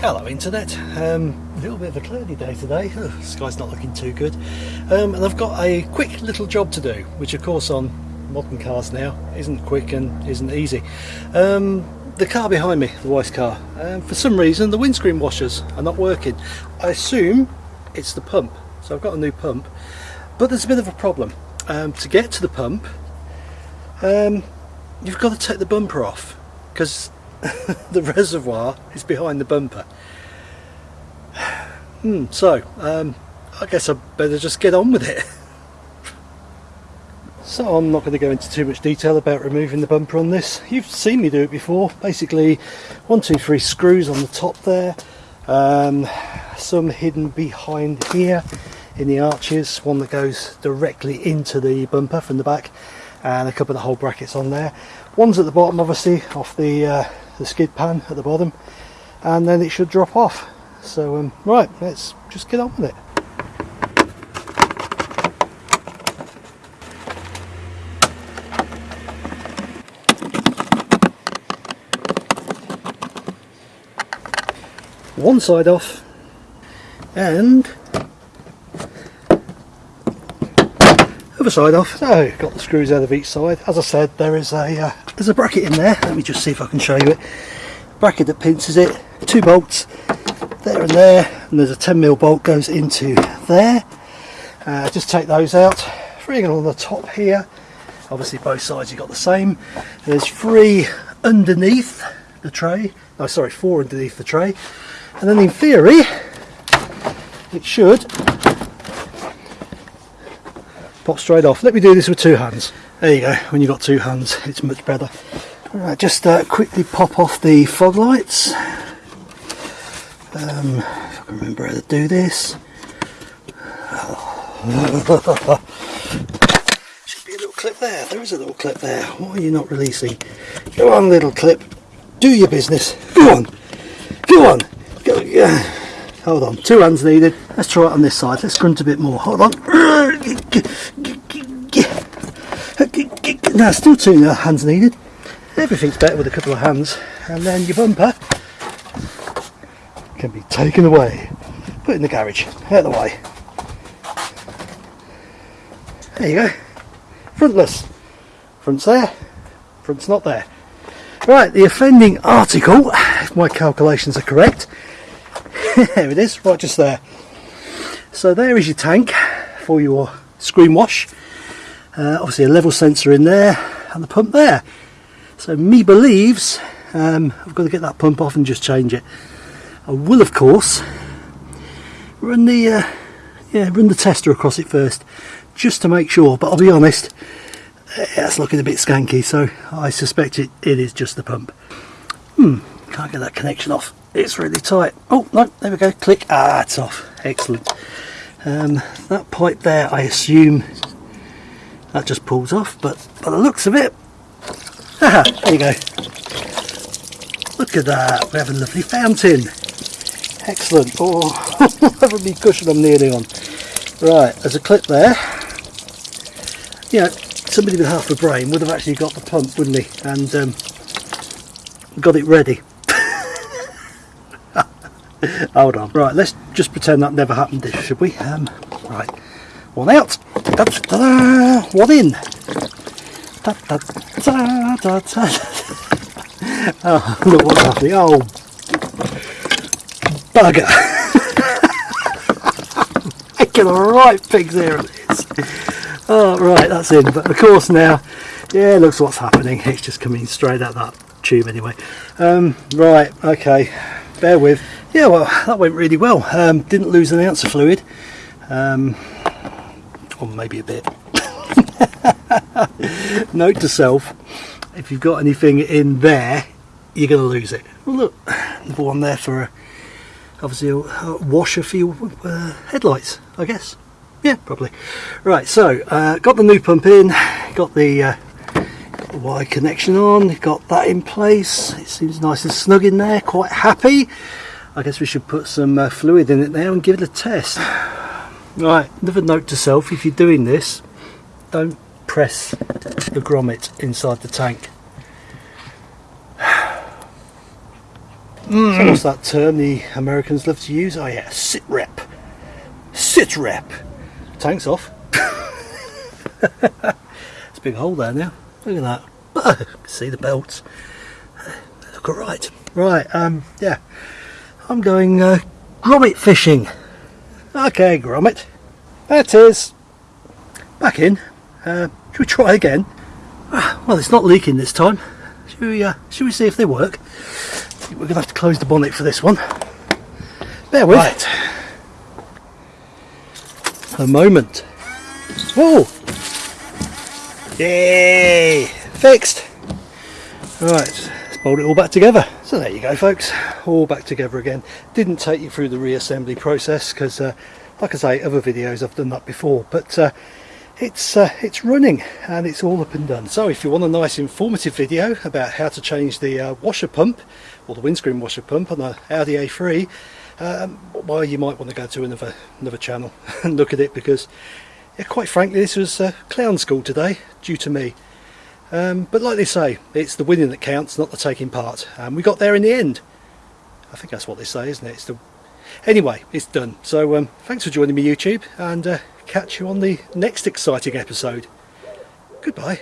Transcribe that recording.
Hello internet, um, a little bit of a cloudy day today, Ugh, sky's not looking too good um, and I've got a quick little job to do which of course on modern cars now isn't quick and isn't easy. Um, the car behind me, the Weiss car, um, for some reason the windscreen washers are not working. I assume it's the pump, so I've got a new pump but there's a bit of a problem. Um, to get to the pump um, you've got to take the bumper off because the reservoir is behind the bumper. Hmm, so, um, I guess I better just get on with it. so I'm not going to go into too much detail about removing the bumper on this. You've seen me do it before. Basically, one, two, three screws on the top there. Um, some hidden behind here in the arches. One that goes directly into the bumper from the back and a couple of the hole brackets on there. One's at the bottom obviously off the uh, the skid pan at the bottom and then it should drop off. So um, right let's just get on with it. One side off and other side off. So got the screws out of each side. As I said there is a uh, there's a bracket in there. Let me just see if I can show you it. Bracket that pinches it. Two bolts there and there. And there's a 10mm bolt goes into there. Uh, just take those out. Three on the top here. Obviously both sides you've got the same. There's three underneath the tray. Oh sorry four underneath the tray. And then in theory it should pop straight off. Let me do this with two hands. There you go. When you've got two hands it's much better. Right just uh, quickly pop off the fog lights. Um, if I can remember how to do this. Should be a little clip there. There is a little clip there. Why are you not releasing? Go on little clip. Do your business. Go on. Go on. Go, yeah. hold on. Two hands needed. Let's try it on this side. Let's grunt a bit more. Hold on now still two hands needed. Everything's better with a couple of hands. And then your bumper can be taken away. Put in the garage. Out of the way. There you go. Frontless. Front's there. Front's not there. Right the offending article if my calculations are correct. There it is right just there. So there is your tank for your screen wash. Uh, obviously a level sensor in there and the pump there. So me believes um, I've got to get that pump off and just change it. I will of course run the uh, yeah run the tester across it first just to make sure but I'll be honest it's looking a bit skanky so I suspect it, it is just the pump. Hmm can't get that connection off. It's really tight. Oh no there we go. Click ah it's off. Excellent um, that pipe there I assume that just pulls off but by the looks of it there you go. Look at that we have a lovely fountain. Excellent oh having me cushion I'm nearly on. Right there's a clip there. Yeah somebody with half a brain would have actually got the pump wouldn't he and um, got it ready hold on. Right let's just pretend that never happened should we? Um, right. One out. Da, da, da, one in. Da, da, da, da, da. oh look what's happening oh. Bugger. Making a right pig's ear of oh right that's in. But of course now yeah looks what's happening. It's just coming straight out that tube anyway. Um, right okay. Bear with yeah well that went really well. Um, didn't lose an ounce of fluid. Um, or maybe a bit. Note to self if you've got anything in there you're going to lose it. Well look another one there for a, obviously a, washer for your uh, headlights I guess. Yeah probably. Right so uh, got the new pump in got the uh, Y connection on got that in place. It seems nice and snug in there quite happy I guess we should put some uh, fluid in it now and give it a test right another note to self if you're doing this don't press the grommet inside the tank So what's that term the Americans love to use? Oh yeah, sit rep. Sit rep. Tank's off. it's a big hole there now. Look at that. See the belts. They look alright. Right, um, yeah. I'm going uh, grommet fishing. Okay, grommet. That is. Back in. Uh, should we try again? Ah, Well, it's not leaking this time. Should we, uh, should we see if they work? We're going to have to close the bonnet for this one. Bear with. Right. A moment. Whoa! Yay! Fixed! Right, bolt it all back together. So there you go folks, all back together again. Didn't take you through the reassembly process because uh, like I say, other videos I've done that before, but uh, it's uh, it's running and it's all up and done. So if you want a nice informative video about how to change the uh, washer pump or the windscreen washer pump on the Audi A3, um, well you might want to go to another another channel and look at it because yeah, quite frankly this was uh, clown school today due to me. Um, but like they say, it's the winning that counts, not the taking part. And we got there in the end. I think that's what they say, isn't it? It's the... Anyway, it's done. So um, thanks for joining me YouTube and uh, catch you on the next exciting episode. Goodbye.